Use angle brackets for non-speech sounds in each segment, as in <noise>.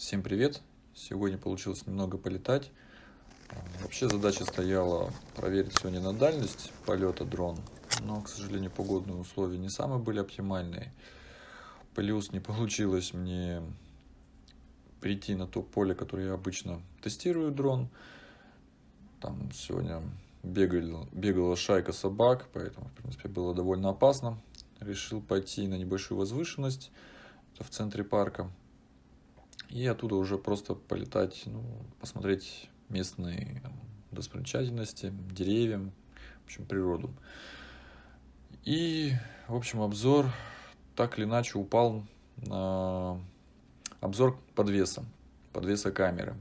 Всем привет! Сегодня получилось немного полетать. Вообще задача стояла проверить сегодня на дальность полета дрон, но, к сожалению, погодные условия не самые были оптимальные. Плюс не получилось мне прийти на то поле, которое я обычно тестирую дрон. Там сегодня бегали, бегала шайка собак, поэтому, в принципе, было довольно опасно. Решил пойти на небольшую возвышенность, в центре парка. И оттуда уже просто полетать, ну, посмотреть местные достопримечательности, деревья, в общем, природу. И, в общем, обзор так или иначе упал на обзор подвеса, подвеса камеры.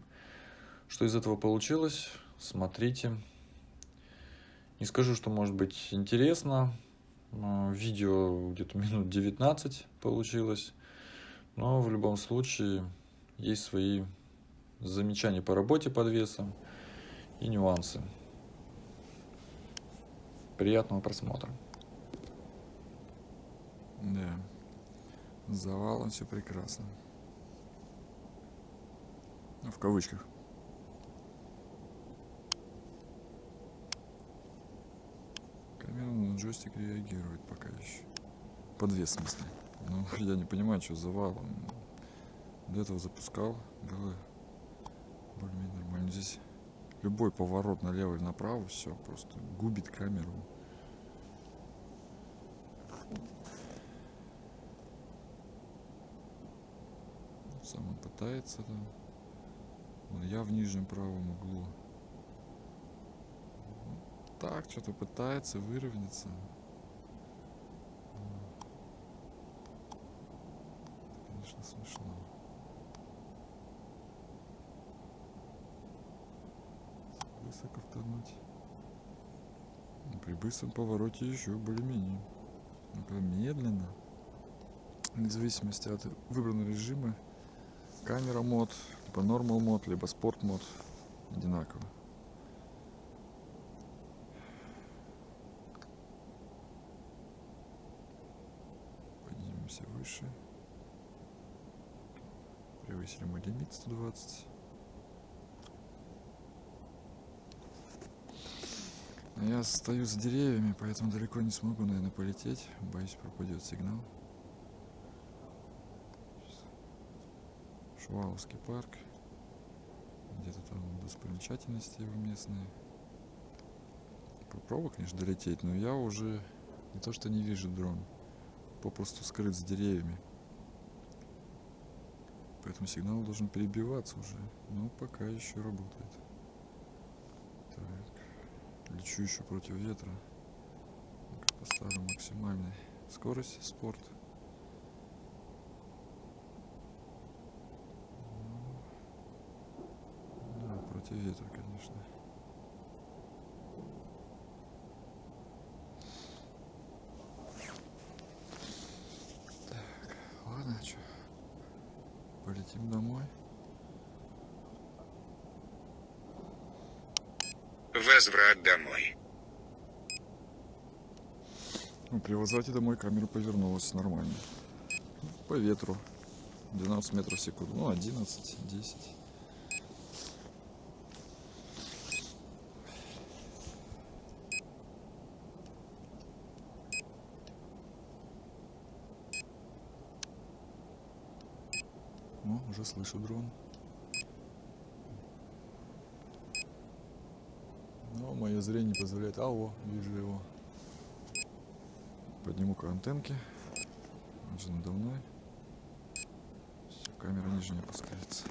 Что из этого получилось, смотрите. Не скажу, что может быть интересно. Видео где-то минут 19 получилось. Но в любом случае есть свои замечания по работе подвеса и нюансы. Приятного просмотра. Да, завалом все прекрасно. Ну, в кавычках. Камера на джойстик реагирует пока еще. Подвес в смысле. Ну, <laughs> я не понимаю, что завалом. До этого запускал, было более-менее нормально. Здесь любой поворот налево или направо, все, просто губит камеру. Сам он пытается там. Вон я в нижнем правом углу. Так, что-то пытается выровняться. Конечно, смешно. Высоко втонуть. При быстром повороте еще более-менее. Ну, медленно. Вне зависимости от выбранного режима камера мод, либо нормал мод, либо спорт мод одинаково. Поднимемся выше. Превысили мой лимит 120. Я стою за деревьями, поэтому далеко не смогу, наверное, полететь. Боюсь, пропадет сигнал. Шуваловский парк. Где-то там достопримечательности его местные. Попробую, конечно, долететь, но я уже не то что не вижу дрон, попросту скрыт с деревьями. Поэтому сигнал должен перебиваться уже. Но пока еще работает. Лечу еще против ветра. Поставлю максимальной скорости спорт. против ветра, конечно. Так, ладно, что, полетим домой. Возврат домой. Ну, при возврате домой камера повернулась нормально. По ветру. 12 метров в секунду. Ну, 11, 10. О, уже слышу дрон. Мое зрение позволяет... А, о, вижу его. Подниму-ка антенки. Он же надо мной. Все, камера ниже не опускается.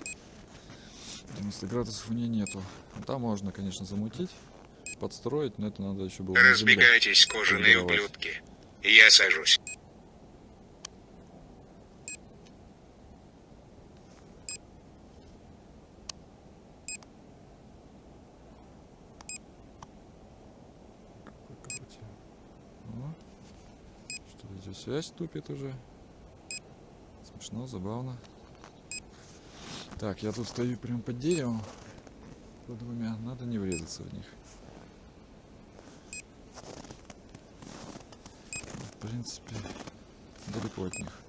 90 градусов у нее нету. Ну, там можно, конечно, замутить, подстроить, но это надо еще было Разбегайтесь, кожаные ублюдки. Я сажусь. Здесь связь тупит уже. Смешно, забавно. Так, я тут стою прям под деревом. Под двумя. Надо не врезаться в них. В принципе, далеко от них.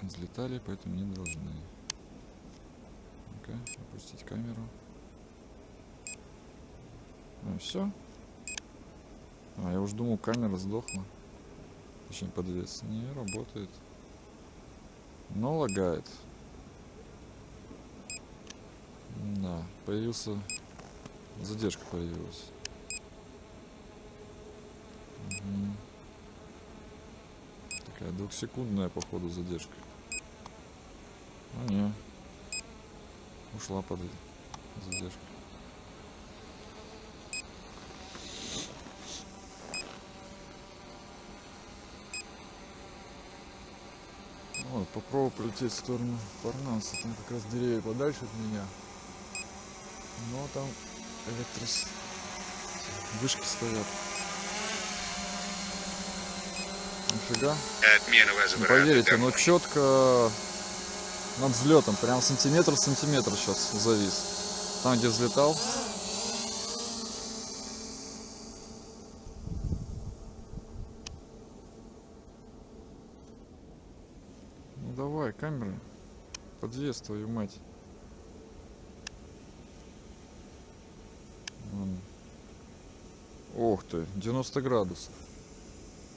взлетали, поэтому не должны. Опустить камеру. Ну все. А, я уж думал, камера сдохла. Точнее, подвес. Не работает. Но лагает. Да, появился... Задержка появилась. Такая двухсекундная, походу, задержка. А не. Ушла под задержка. Вот, попробую полететь в сторону Парнаса. Там как раз деревья подальше от меня. Но там электрос... Вышки стоят. Нифига. Отмена Не возврата поверите, но четко над взлетом, прям сантиметр в сантиметр сейчас завис. Там, где взлетал. Камеры. Подвес, твою мать. Вон. Ох ты, 90 градусов.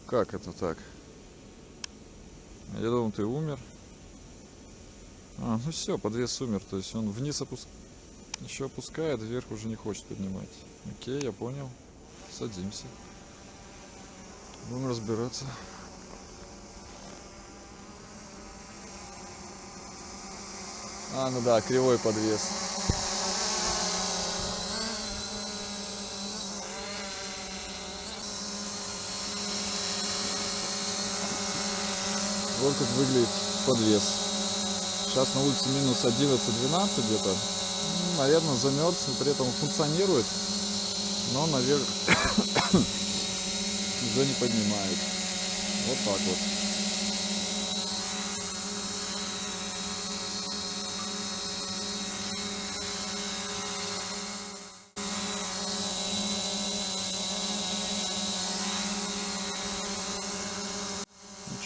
Как это так? Я думал, ты умер. А, ну все, подвес умер. То есть он вниз опуск... еще опускает, вверх уже не хочет поднимать. Окей, я понял. Садимся. Будем разбираться. А, ну да, кривой подвес. Вот как выглядит подвес. Сейчас на улице минус 11-12 где-то. Ну, Наверное, замерз, но при этом функционирует. Но наверх <coughs> уже не поднимает. Вот так вот.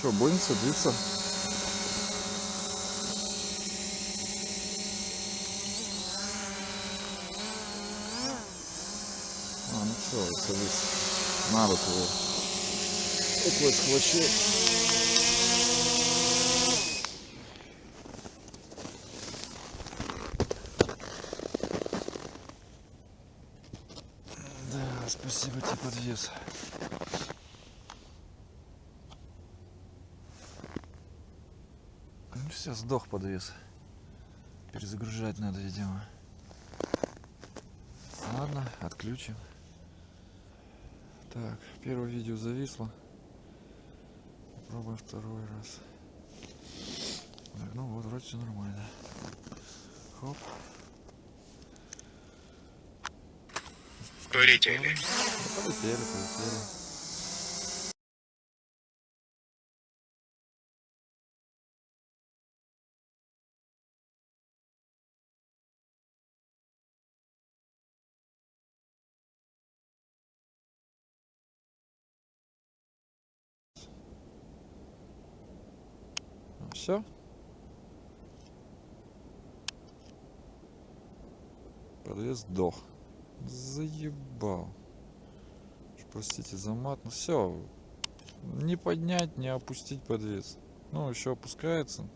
Что, будем садиться? А, ну что, садись. На руку его. Такой схвачу. Да, спасибо тебе, подвес. Все, сдох подвес. Перезагружать надо, видимо. Ладно, отключим. Так, первое видео зависло. Попробуем второй раз. Так, ну вот, вроде все нормально. Хоп. Полетели. Полетели, полетели. Все? Подвес сдох. Заебал. Простите за мат. Ну все. Не поднять, не опустить подвес. Ну, еще опускается.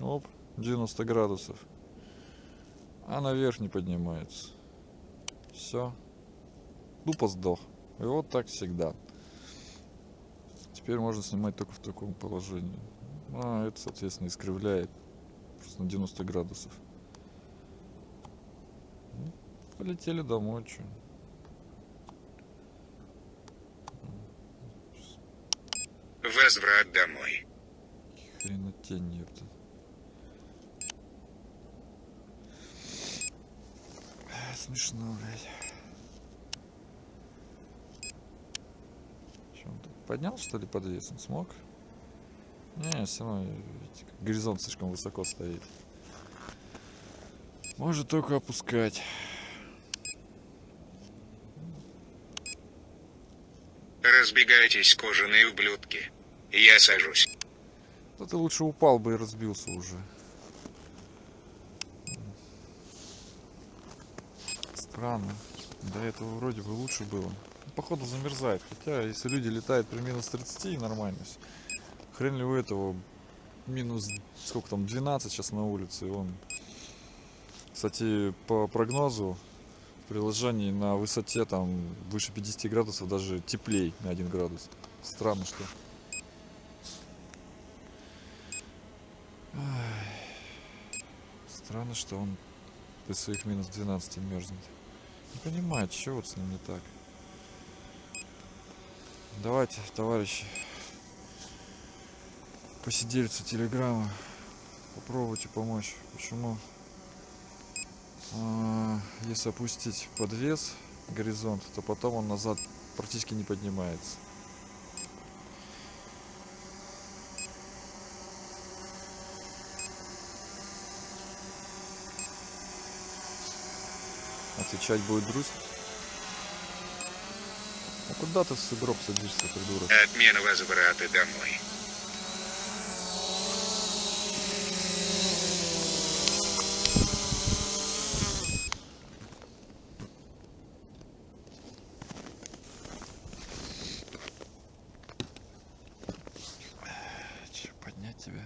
Оп, 90 градусов. А наверх не поднимается. Все. Тупо сдох. И вот так всегда. Теперь можно снимать только в таком положении. А, это, соответственно, искривляет просто на 90 градусов. Ну, полетели домой, что. Возврат домой. Хренотень, ёпта. Эх, Смешно, блядь. Чё он тут? Поднял, что ли, подвес? Он смог? Не, все равно, видите, горизонт слишком высоко стоит. Может только опускать. Разбегайтесь, кожаные ублюдки. Я сажусь. Да ты лучше упал бы и разбился уже. Странно. До этого вроде бы лучше было. Походу замерзает. Хотя, если люди летают при минус 30, нормально всё. Хрен ли у этого минус, сколько там, 12 сейчас на улице. И он, кстати, по прогнозу в приложении на высоте там выше 50 градусов даже теплей на 1 градус. Странно, что. Странно, что он при своих минус 12 мерзнет. Не понимаю, что вот с ним не так. Давайте, товарищи, посидельцы телеграмма, попробуйте помочь. Почему? А, Если опустить подвес горизонт, то потом он назад практически не поднимается. Отвечать будет грусть. Куда ты в сугроб садишься, придурок? Отмена возврата домой. Че, поднять тебя?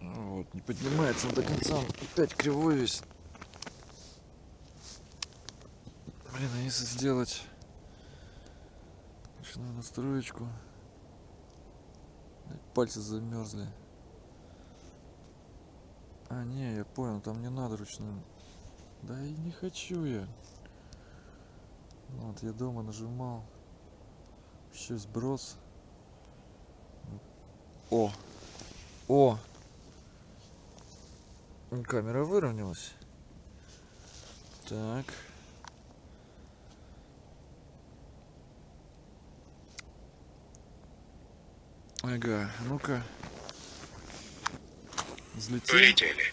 Ну Вот, не поднимается он до конца, он опять кривой весь. Блин, а если сделать ручную настроечку? Пальцы замерзли. А, не, я понял, там не надо ручную. Да и не хочу я. Вот, я дома нажимал. Еще сброс. О! О! Камера выровнялась. Так. Ага, ну-ка. Взлетел. Полетели.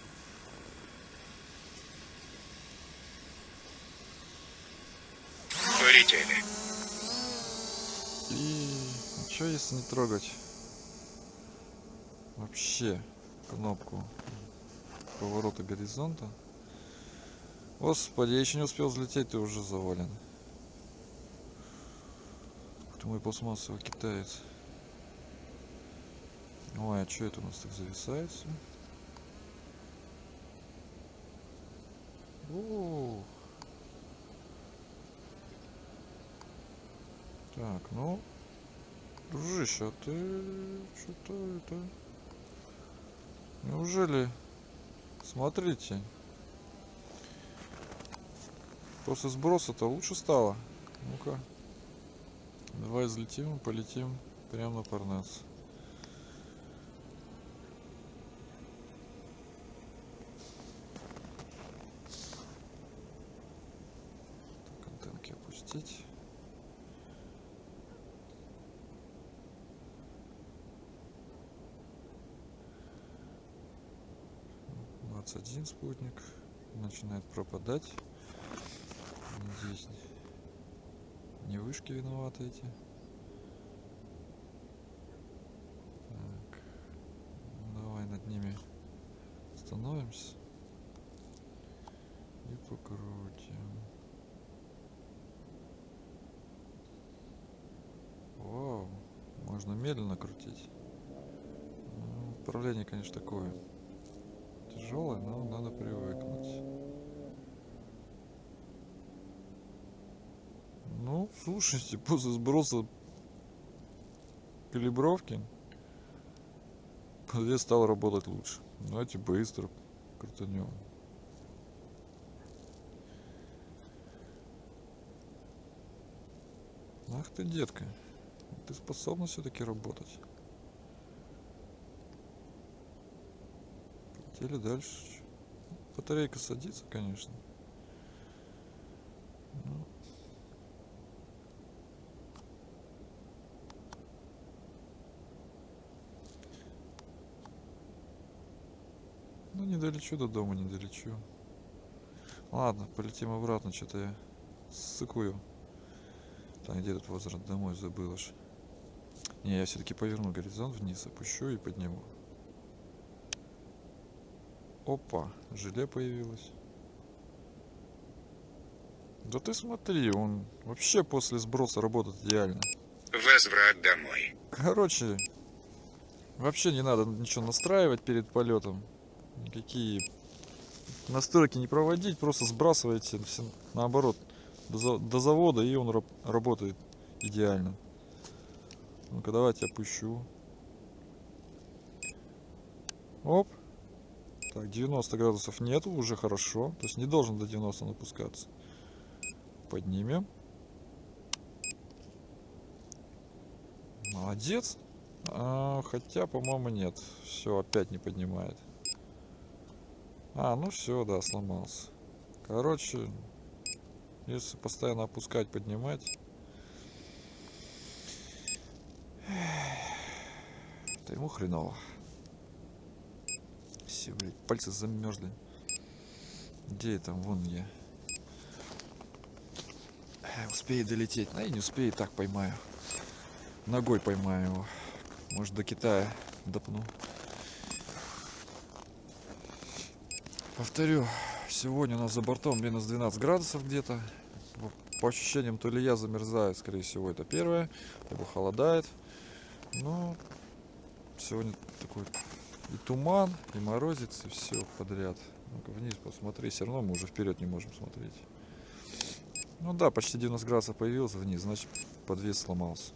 Полетели. И что если не трогать вообще кнопку поворота горизонта? Господи, я еще не успел взлететь, ты уже завален. Ты мой пластмассовый китаец. Ой, а что это у нас так зависает все? О. Так, ну, дружище, а ты что-то это... Неужели... Смотрите. После сброса-то лучше стало. Ну-ка. Давай взлетим и полетим прямо на Парнас. Так, Двадцать один спутник начинает пропадать. Здесь не вышки виноваты эти. Так. Ну, Давай над ними становимся. И покрутим. Можно медленно крутить. Ну, Управление, конечно, такое. Тяжелое, но надо привыкнуть. Ну, слушайте, <laughs> после сброса калибровки подвес стал работать лучше. Давайте быстро крутанем. Ах ты, детка. Ты способна все-таки работать. Полетели дальше. Батарейка садится, конечно. Ну, Ну, не долечу до дома, не долечу. Ладно, полетим обратно, что-то я сыкую. Там где этот возврат домой забыл аж. Не, я все-таки поверну горизонт вниз, опущу и подниму. Опа, желе появилось. Да ты смотри, он вообще после сброса работает идеально. Возврат домой. Короче, вообще не надо ничего настраивать перед полетом. Никакие настройки не проводить, просто сбрасываете все наоборот до, за- до завода и он раб- работает идеально. Ну-ка давайте опущу. Оп. Так, 90 градусов нету, уже хорошо. То есть не должен до 90 напускаться. Поднимем. Молодец. А, хотя, по-моему, нет. Все, опять не поднимает. А, ну все, да, сломался. Короче, если постоянно опускать, поднимать. То ему хреново. Все, блядь, пальцы замерзли. Где я там? Вон я. Э, Успеет долететь. А и не успеет, так поймаю. Ногой поймаю его. Может до Китая допну. Повторю, сегодня у нас за бортом минус 12 градусов где-то. По ощущениям, то ли я замерзаю, скорее всего, это первое. Либо холодает. Но сегодня такой и туман, и морозец, и все подряд. Ну-ка вниз посмотри, все равно мы уже вперед не можем смотреть. Ну да, почти 90 градусов появился вниз, значит подвес сломался.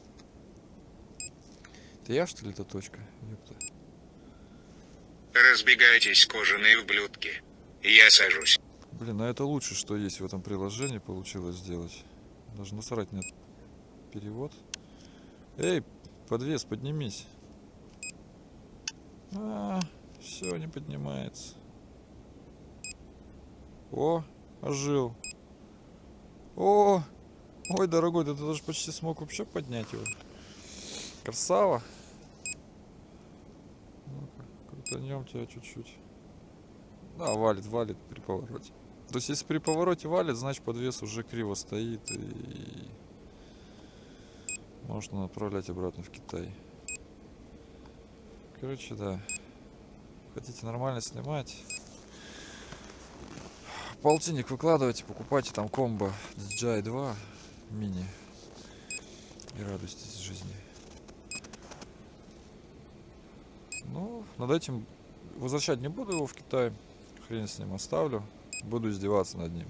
Это я что ли эта точка? Ёпта. Разбегайтесь, кожаные ублюдки. Я сажусь. Блин, а это лучше, что есть в этом приложении получилось сделать. Даже насрать нет. Перевод. Эй, подвес, поднимись. А, все, не поднимается. О, ожил. О, ой, дорогой, да ты даже почти смог вообще поднять его. Красава. Ну-ка, крутанем тебя чуть-чуть. Да, валит, валит при повороте. То есть, если при повороте валит, значит подвес уже криво стоит и можно направлять обратно в Китай. Короче, да. Хотите нормально снимать? Полтинник выкладывайте, покупайте там комбо DJI 2 мини и радуйтесь жизни. Ну, над этим возвращать не буду его в Китай. Хрен с ним оставлю. Буду издеваться над ним.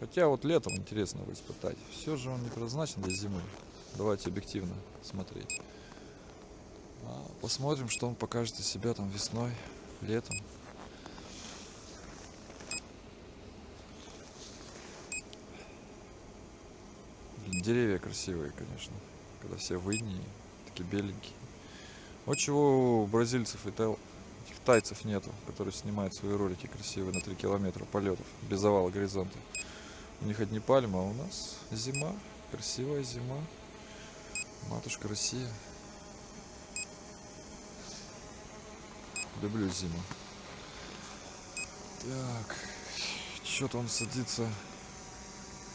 Хотя вот летом интересно его испытать. Все же он не предназначен для зимы. Давайте объективно смотреть. А посмотрим, что он покажет из себя там весной, летом. Деревья красивые, конечно. Когда все в такие беленькие. Вот чего у бразильцев и тайцев нету, которые снимают свои ролики красивые на 3 километра полетов, без завала горизонта. У них одни пальмы, а у нас зима, красивая зима. Матушка Россия. Люблю зиму. Так, что-то он садится.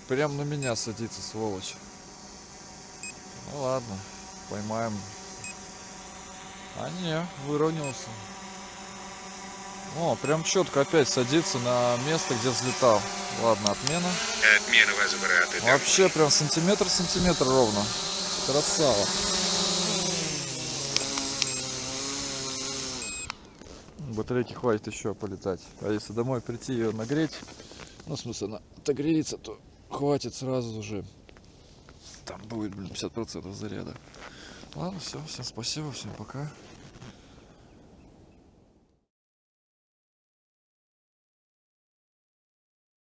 Прям на меня садится, сволочь. Ну ладно, поймаем. А не, выровнялся. О, прям четко опять садится на место, где взлетал. Ладно, отмена. Отмена возврата. Вообще прям сантиметр-сантиметр ровно. Красава. Батарейки хватит еще полетать. А если домой прийти ее нагреть, ну, в смысле, она отогреется, то хватит сразу же. Там будет, блин, 50% заряда. Ладно, все, всем спасибо, всем пока.